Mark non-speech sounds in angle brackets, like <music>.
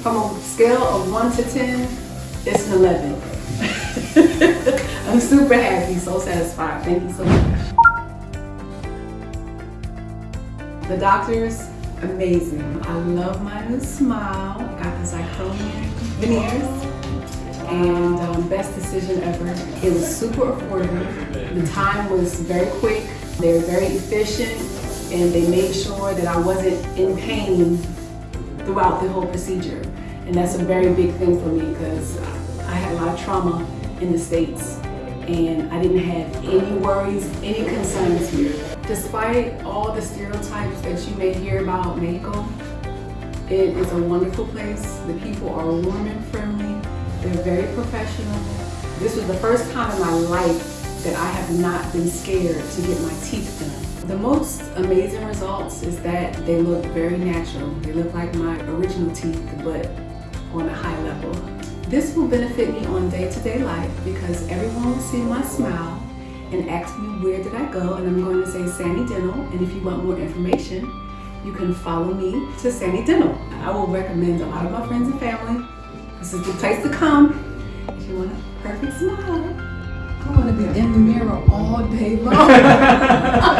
From a scale of 1 to 10, it's an 11. <laughs> I'm super happy, so satisfied. Thank you so much. The doctors, amazing. I love my new smile. Got the zirconia veneers. And um, best decision ever. It was super affordable. The time was very quick. They were very efficient and they made sure that I wasn't in pain throughout the whole procedure. And that's a very big thing for me because I had a lot of trauma in the States and I didn't have any worries, any concerns here. Despite all the stereotypes that you may hear about Mexico, it is a wonderful place. The people are warm and friendly. They're very professional. This was the first time in my life that I have not been scared to get my teeth done. The most amazing results is that they look very natural. They look like my original teeth, but on a high level. This will benefit me on day-to-day -day life because everyone will see my smile and ask me where did I go and I'm going to say Sani Dental and if you want more information you can follow me to Sani Dental. I will recommend a lot of my friends and family. This is the place to come if you want a perfect smile. I want to be in the mirror all day long. <laughs>